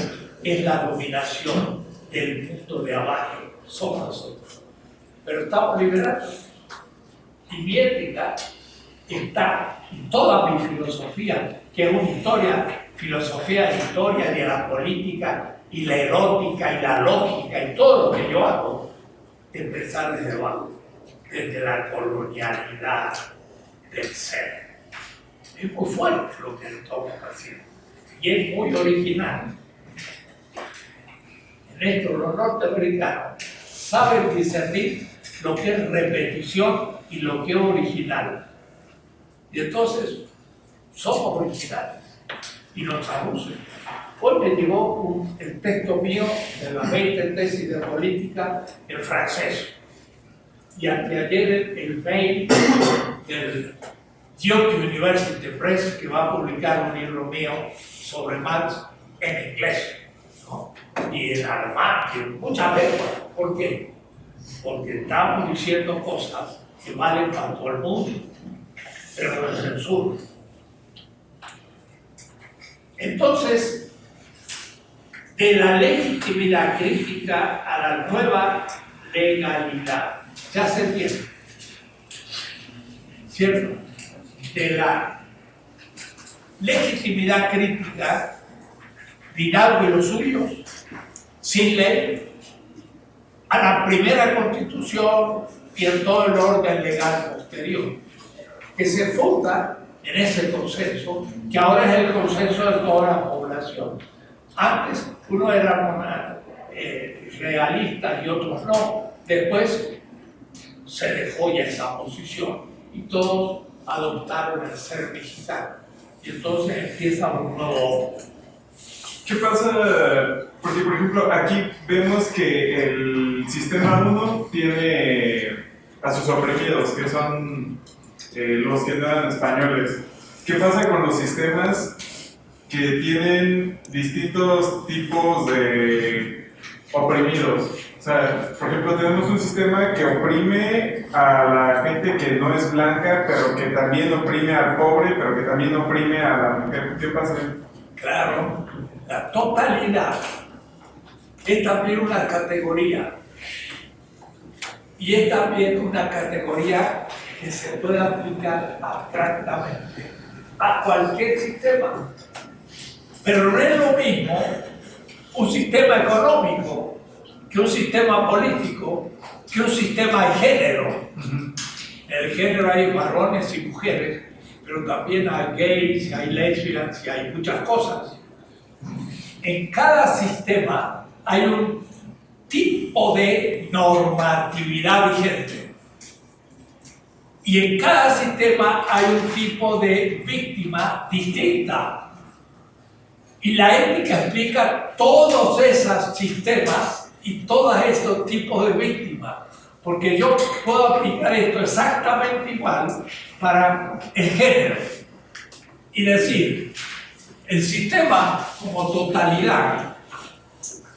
es la dominación del mundo de abajo. Somos nosotros. Pero estamos liberados. Y mi ética está en toda mi filosofía, que es una historia, filosofía de historia, de la política y la erótica y la lógica y todo lo que yo hago, empezar desde abajo, desde la colonialidad del ser. Es muy fuerte lo que estamos haciendo y es muy original. En esto los norteamericanos saben discernir lo que es repetición y lo que es original. Y entonces somos originales y nos traducen. Hoy me llegó el texto mío de la 20 tesis de política en francés. Y anteayer el mail del Duke University Press que va a publicar un libro mío sobre Marx en inglés y en alemán muchas lenguas. ¿Por qué? Porque estamos diciendo cosas que valen para todo el mundo, pero no es censura. Entonces, de la legitimidad crítica a la nueva legalidad, ya se entiende, ¿cierto? De la legitimidad crítica, dirá de los suyos, sin ley, a la primera constitución y en todo el orden legal posterior, que se funda en ese consenso, que ahora es el consenso de toda la población. Antes uno era eh, realista y otros no. Después se dejó ya esa posición y todos adoptaron el ser mexicano. Y entonces empieza un nuevo ¿Qué pasa? Porque, por ejemplo, aquí vemos que el sistema 1 tiene a sus oprimidos, que son eh, los que eran españoles. ¿Qué pasa con los sistemas que tienen distintos tipos de oprimidos? O sea, por ejemplo, tenemos un sistema que oprime a la gente que no es blanca, pero que también oprime al pobre, pero que también oprime a la mujer. ¿Qué pasa? Claro, la totalidad es también una categoría. Y es también una categoría que se puede aplicar abstractamente a cualquier sistema. Pero no es lo mismo un sistema económico que un sistema político, que un sistema de género. En el género hay varones y mujeres, pero también hay gays, hay lesbianas y hay muchas cosas. En cada sistema hay un tipo de normatividad vigente. Y en cada sistema hay un tipo de víctima distinta. Y la ética explica todos esos sistemas y todos estos tipos de víctimas. Porque yo puedo aplicar esto exactamente igual para el género. Y decir, el sistema como totalidad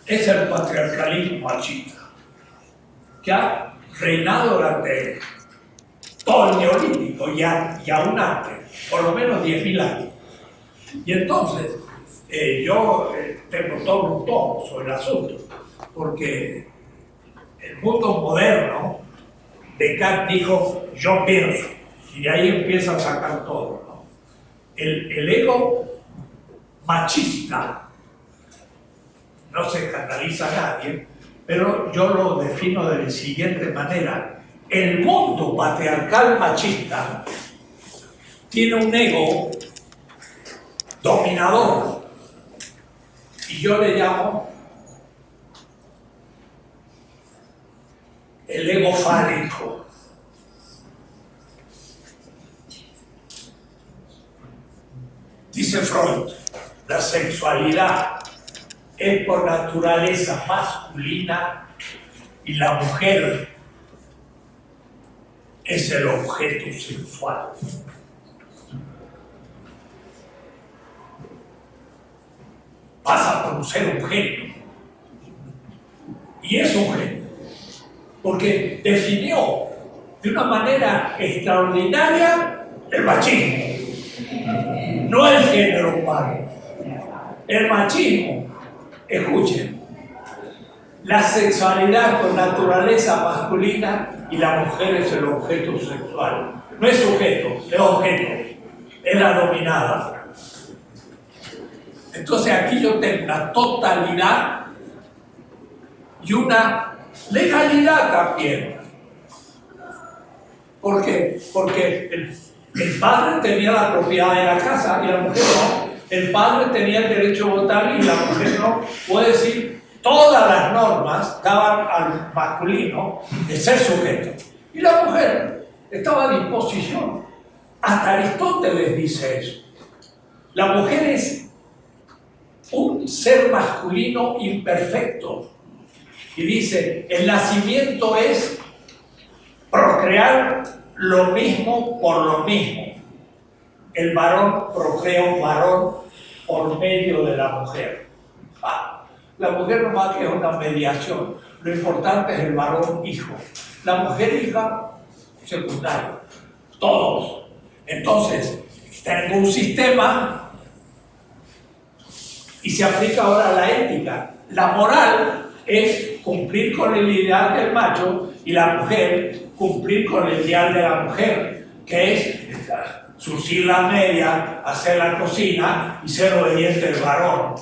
es el patriarcalismo machista, que ha reinado durante todo el neolítico y, aún antes, por lo menos 10.000 años. Y entonces, eh, yo eh, tengo todo un tono sobre el asunto, porque el mundo moderno, Descartes dijo, yo pienso, y de ahí empieza a sacar todo. El, el ego machista no se escandaliza a nadie, pero yo lo defino de la siguiente manera. El mundo patriarcal machista tiene un ego dominador y yo le llamo el ego fálico. Dice Freud, la sexualidad es por naturaleza masculina y la mujer es el objeto sexual. Pasa por ser genio. Y es genio. Porque definió de una manera extraordinaria el machismo no el género humano. El machismo, escuchen, la sexualidad con naturaleza masculina y la mujer es el objeto sexual. No es sujeto, es objeto, es la dominada. Entonces aquí yo tengo una totalidad y una legalidad también. ¿Por qué? Porque el el padre tenía la propiedad de la casa y la mujer no. El padre tenía el derecho a votar y la mujer no. Puede decir, todas las normas daban al masculino de ser sujeto. Y la mujer estaba a disposición. Hasta Aristóteles dice eso. La mujer es un ser masculino imperfecto. Y dice, el nacimiento es procrear lo mismo por lo mismo. El varón procrea un varón por medio de la mujer. La mujer no más que es una mediación. Lo importante es el varón hijo. La mujer hija, secundario. Todos. Entonces, tengo un sistema y se aplica ahora la ética. La moral es cumplir con el ideal del macho y la mujer cumplir con el ideal de la mujer, que es surcir la media, hacer la cocina y ser obediente al varón,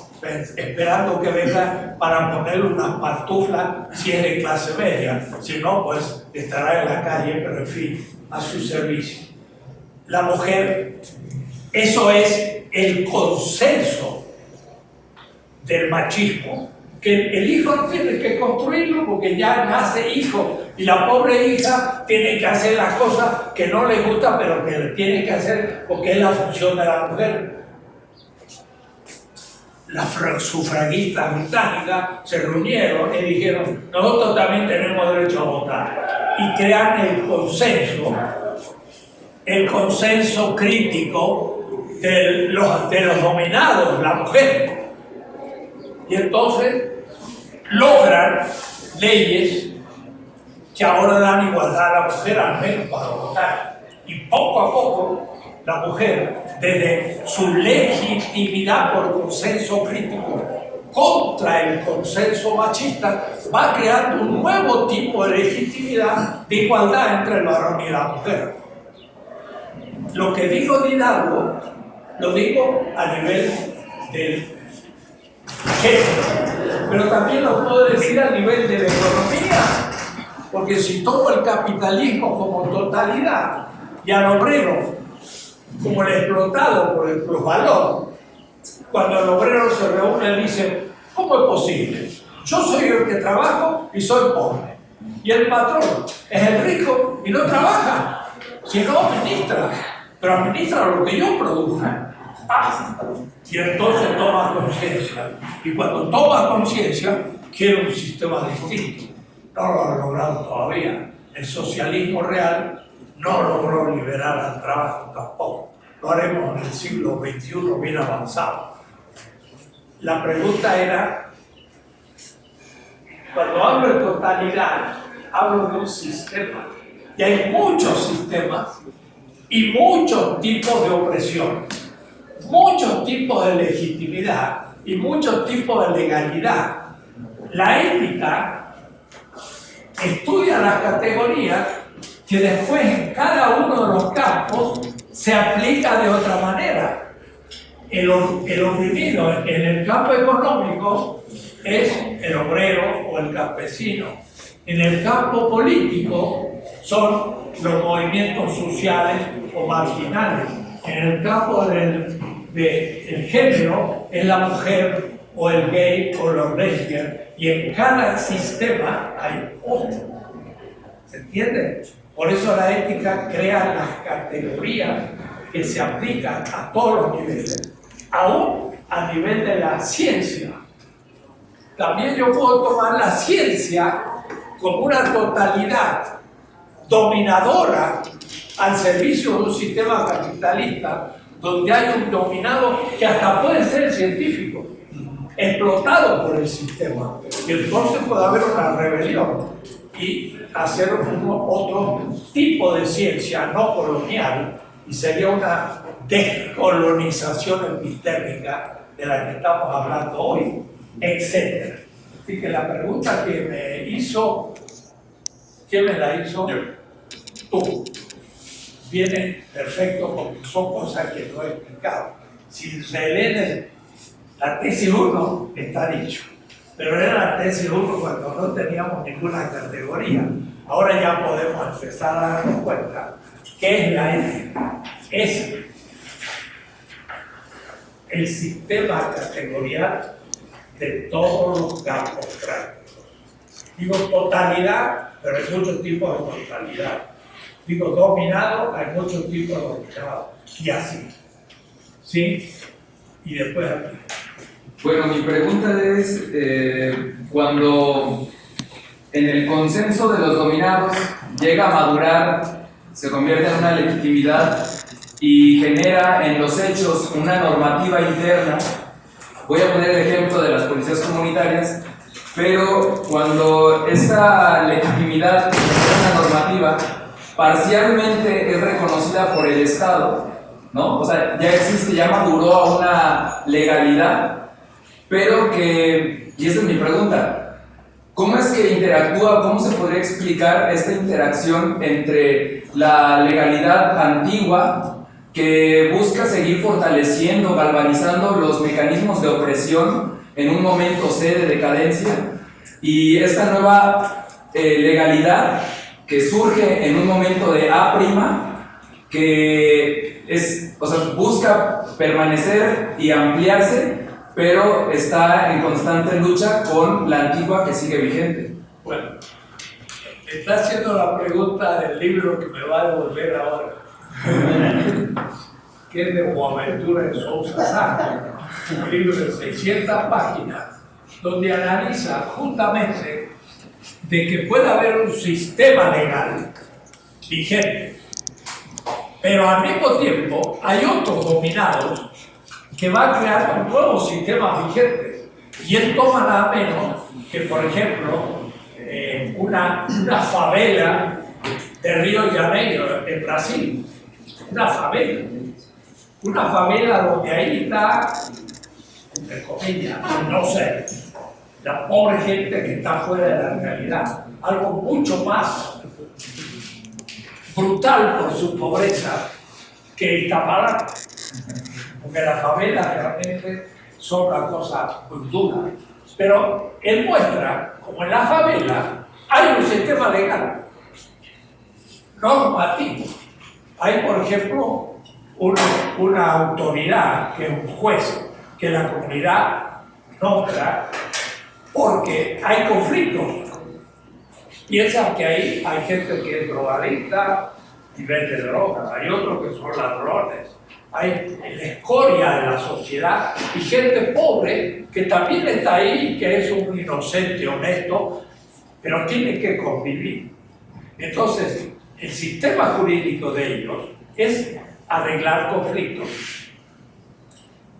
esperando que venga para ponerle unas pantuflas si es de clase media, si no, pues estará en la calle, pero en fin, a su servicio. La mujer, eso es el consenso del machismo, que el hijo tiene que construirlo porque ya nace hijo y la pobre hija tiene que hacer las cosas que no le gustan pero que tiene que hacer porque es la función de la mujer. Las sufragistas británicas se reunieron y dijeron, nosotros también tenemos derecho a votar. Y crean el consenso, el consenso crítico de los, de los dominados, la mujer. Y entonces logran leyes que ahora dan igualdad a la mujer al menos para votar. Y poco a poco la mujer, desde su legitimidad por consenso crítico contra el consenso machista, va creando un nuevo tipo de legitimidad de igualdad entre el varón y la mujer. Lo que digo de Hidalgo, lo digo a nivel del género, pero también lo puedo decir a nivel de la economía porque si tomo el capitalismo como totalidad y al obrero como el explotado por el plusvalor, cuando el obrero se reúne dice, ¿cómo es posible? Yo soy el que trabajo y soy pobre. Y el patrón es el rico y no trabaja, sino administra. Pero administra lo que yo produzca. y entonces toma conciencia. Y cuando toma conciencia, quiere un sistema distinto no lo ha logrado todavía. El socialismo real no logró liberar al trabajo tampoco. Lo haremos en el siglo XXI bien avanzado. La pregunta era, cuando hablo de totalidad, hablo de un sistema. Y hay muchos sistemas y muchos tipos de opresión, muchos tipos de legitimidad y muchos tipos de legalidad. La ética estudia las categorías que después en cada uno de los campos se aplica de otra manera. El, oprimido en el campo económico es el obrero o el campesino. En el campo político son los movimientos sociales o marginales. En el campo del, género es la mujer o el gay o los lesbianos. Y en cada sistema hay otro. ¿Se entiende? Por eso la ética crea las categorías que se aplican a todos los niveles, aún a nivel de la ciencia. También yo puedo tomar la ciencia como una totalidad dominadora al servicio de un sistema capitalista donde hay un dominado que hasta puede ser científico, explotado por el sistema. Y entonces puede haber una rebelión y hacer otro tipo de ciencia no colonial y sería una descolonización epistémica de la que estamos hablando hoy, etc. Así que la pregunta que me hizo, ¿quién me la hizo? Tú. Viene perfecto porque son cosas que no he explicado. Si se leen la tesis 1, está dicho. Pero era la tesis 1 cuando no teníamos ninguna categoría. Ahora ya podemos empezar a darnos cuenta ¿Qué es la ética? Es el sistema categorial de todos los campos prácticos. Digo totalidad, pero hay muchos tipos de totalidad. Digo dominado, hay muchos tipos de dominado. Y así. ¿Sí? Y después. Bueno, mi pregunta es, eh, cuando en el consenso de los dominados llega a madurar se convierte en una legitimidad y genera en los hechos una normativa interna. Voy a poner el ejemplo de las policías comunitarias, pero cuando esta legitimidad, esta normativa, parcialmente es reconocida por el Estado, ¿no? O sea, ya existe, ya maduró a una legalidad, pero que, y esa es mi pregunta, ¿Cómo es que interactúa, cómo se podría explicar esta interacción entre la legalidad antigua que busca seguir fortaleciendo, galvanizando los mecanismos de opresión en un momento C de decadencia y esta nueva eh, legalidad que surge en un momento de A' que es, o sea, busca permanecer y ampliarse pero está en constante lucha con la antigua que sigue vigente. Bueno, está haciendo la pregunta del libro que me va a devolver ahora, que es de Boaventura de Sousa Santos, un libro de 600 páginas, donde analiza justamente de que puede haber un sistema legal vigente, pero al mismo tiempo hay otros dominados que va a crear un nuevo sistema vigente. Y él toma nada menos que, por ejemplo, eh, una, una favela de Río Janeiro, en Brasil. Una favela. Una favela donde ahí está, entre comillas, no sé, la pobre gente que está fuera de la realidad. Algo mucho más brutal por su pobreza que Iztapalapa porque las favelas realmente son una cosa muy dura. Pero él muestra, como en la favela hay un sistema legal normativo. Hay, por ejemplo, una, autoridad, que es un juez, que la comunidad nombra porque hay conflictos. Piensan que ahí hay gente que es drogadicta y vende drogas, hay otros que son ladrones, hay la escoria de la sociedad y gente pobre que también está ahí, que es un inocente honesto, pero tiene que convivir. Entonces, el sistema jurídico de ellos es arreglar conflictos.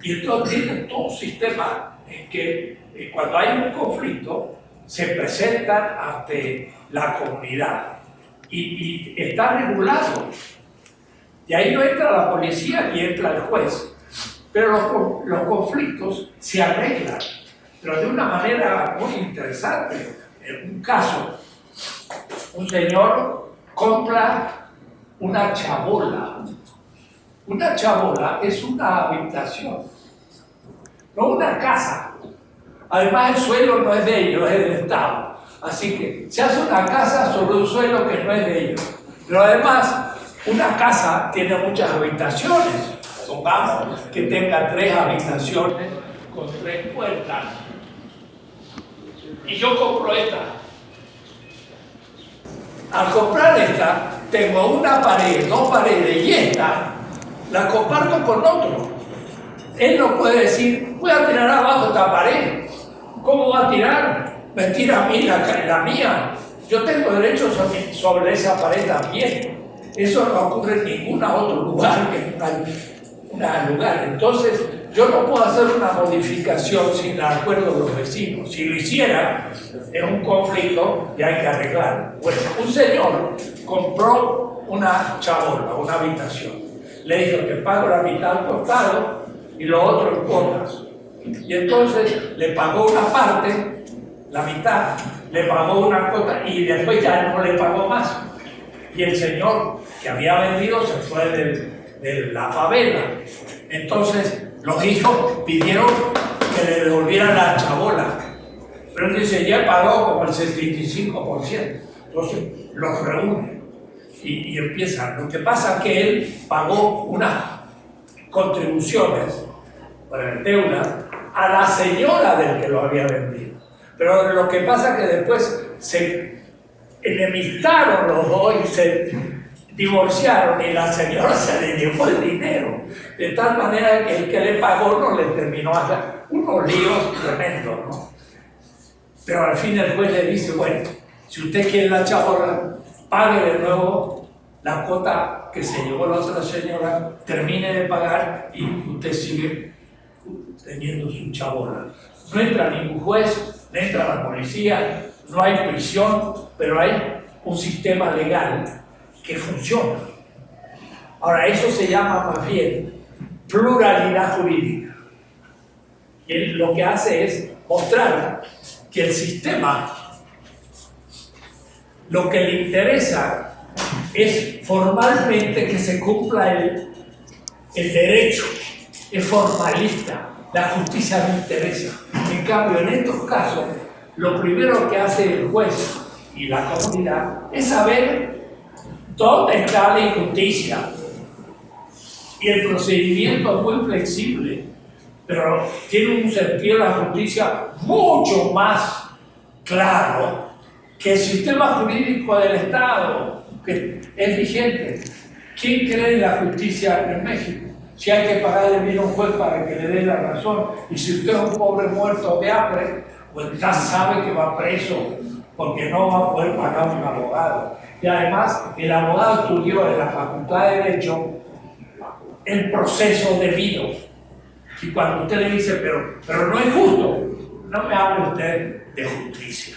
Y entonces tienen todo un sistema en que eh, cuando hay un conflicto se presentan ante la comunidad y, está regulado y ahí no entra la policía ni entra el juez. Pero los, los conflictos se arreglan, pero de una manera muy interesante. En un caso, un señor compra una chabola. Una chabola es una habitación, no una casa. Además el suelo no es de ellos, es del Estado. Así que se hace una casa sobre un suelo que no es de ellos. Pero además, una casa tiene muchas habitaciones. Supongamos que tenga tres habitaciones con tres puertas. Y yo compro esta. Al comprar esta, tengo una pared, dos paredes y esta la comparto con otro. Él no puede decir, voy a tirar abajo esta pared. ¿Cómo va a tirar? Me tira a mí la, mía. Yo tengo derecho sobre, sobre esa pared también. Eso no ocurre en ningún otro lugar que en un lugar. Entonces, yo no puedo hacer una modificación sin el acuerdo de los vecinos. Si lo hiciera, es un conflicto y hay que arreglar. Bueno, un señor compró una chabola, una habitación. Le dijo que pago la mitad al costado y lo otro en cuotas. Y entonces le pagó una parte, la mitad, le pagó una cuota y después ya no le pagó más. Y el señor que había vendido se fue de, la favela. Entonces los hijos pidieron que le devolvieran la chabola. Pero él dice, ya pagó como el 75%. Entonces los reúne y, y empieza. Lo que pasa es que él pagó unas contribuciones para el deuda a la señora del que lo había vendido. Pero lo que pasa es que después se enemistaron los dos y se divorciaron y la señora se le llevó el dinero. De tal manera que el que le pagó no le terminó hacer unos líos tremendos, ¿no? Pero al fin el juez le dice, bueno, si usted quiere la chabola, pague de nuevo la cuota que se llevó la otra señora, termine de pagar y usted sigue teniendo su chabola. No entra ningún juez, no entra la policía, no hay prisión, pero hay un sistema legal que funciona. Ahora, eso se llama más bien pluralidad jurídica. Y lo que hace es mostrar que el sistema lo que le interesa es formalmente que se cumpla el, el derecho, es formalista, la justicia no interesa. En cambio, en estos casos, lo primero que hace el juez y la comunidad es saber dónde está la injusticia. Y el procedimiento es muy flexible, pero tiene un sentido de la justicia mucho más claro que el sistema jurídico del Estado, que es vigente. ¿Quién cree en la justicia en México? Si hay que pagarle bien a un juez para que le dé la razón, y si usted es un pobre muerto de hambre, pues ya sabe que va preso porque no va a poder pagar un abogado. Y además, el abogado estudió en la Facultad de Derecho el proceso debido. Y cuando usted le dice, pero, pero no es justo, no me hable usted de justicia,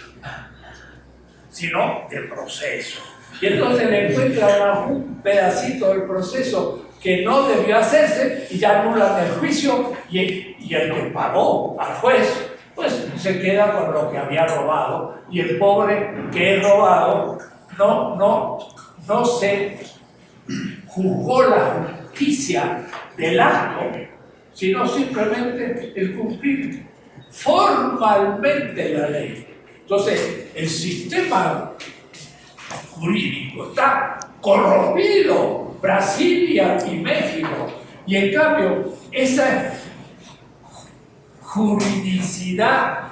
sino de proceso. Y entonces le encuentra un pedacito del proceso que no debió hacerse y ya anulan el juicio y, el que pagó al juez pues se queda con lo que había robado y el pobre que es robado no, no, no se juzgó la justicia del acto, sino simplemente el cumplir formalmente la ley. Entonces, el sistema jurídico está corrompido, Brasilia y México, y en cambio, esa juridicidad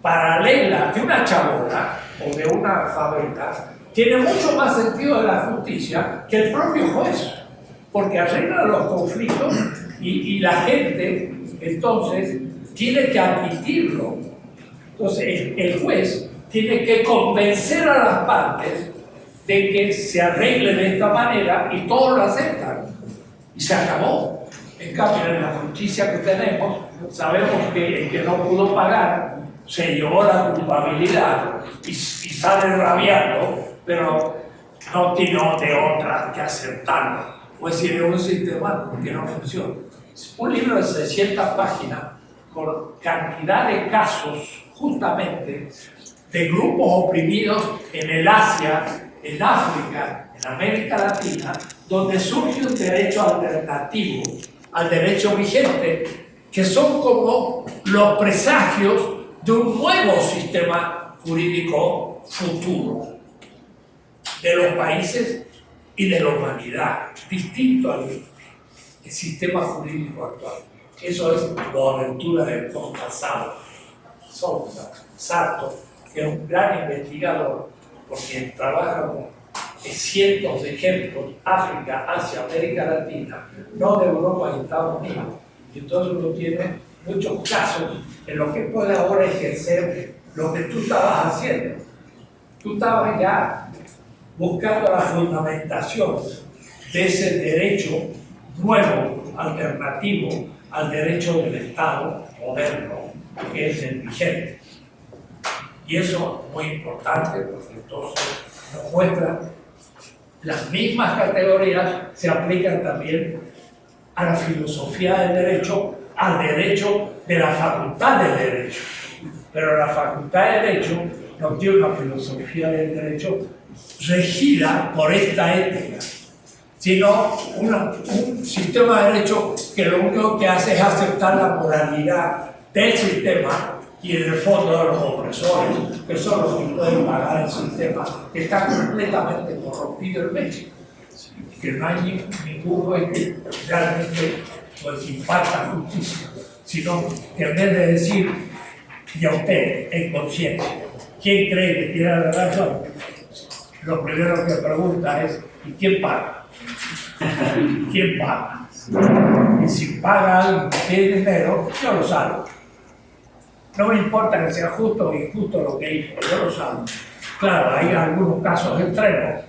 paralela de una chabola o de una fábrica tiene mucho más sentido de la justicia que el propio juez, porque arregla los conflictos y, la gente entonces tiene que admitirlo. Entonces el, juez tiene que convencer a las partes de que se arregle de esta manera y todos lo aceptan. Y se acabó. En cambio, en la justicia que tenemos, sabemos que el que no pudo pagar se llevó la culpabilidad y, sale rabiando, pero no tiene de otra que aceptarlo. Pues es un sistema que no funciona. Un libro de 600 páginas con cantidad de casos justamente de grupos oprimidos en el Asia, en África, en América Latina, donde surge un derecho alternativo al derecho vigente, que son como los presagios de un nuevo sistema jurídico futuro de los países y de la humanidad, distinto al sistema jurídico actual. Eso es Bonaventura del pasado. Sousa, Sato, que es un gran investigador, porque trabaja con cientos de ejemplos, África, Asia, América Latina, no de Europa y Estados Unidos. Y entonces uno tiene muchos casos en los que puede ahora ejercer lo que tú estabas haciendo. Tú estabas ya buscando la fundamentación de ese derecho nuevo, alternativo al derecho del Estado moderno, que es el vigente. Y eso es muy importante porque entonces nos muestra las mismas categorías se aplican también a la filosofía del derecho, al derecho de la facultad del derecho. Pero la facultad de derecho no tiene una filosofía del derecho regida por esta ética, sino un sistema de derecho que lo único que hace es aceptar la moralidad del sistema y en el fondo de los opresores, que son los que pueden pagar el sistema que está completamente corrompido en México, que no hay ningún juez que realmente pues, imparta justicia, sino que en vez de decir, y a usted, en conciencia, ¿quién cree que tiene la razón? Lo primero que pregunta es, ¿y quién paga? ¿Quién paga? Y si paga alguien dinero, yo lo salvo. No me importa que sea justo o injusto lo que hizo, yo lo salvo. Claro, hay algunos casos extremos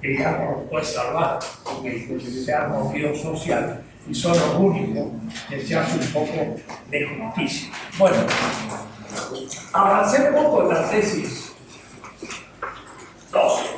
que ya no los puedes salvar, porque se ha movido social y son los únicos que se hace un poco de justicia. Bueno, avancé un poco en la tesis 12.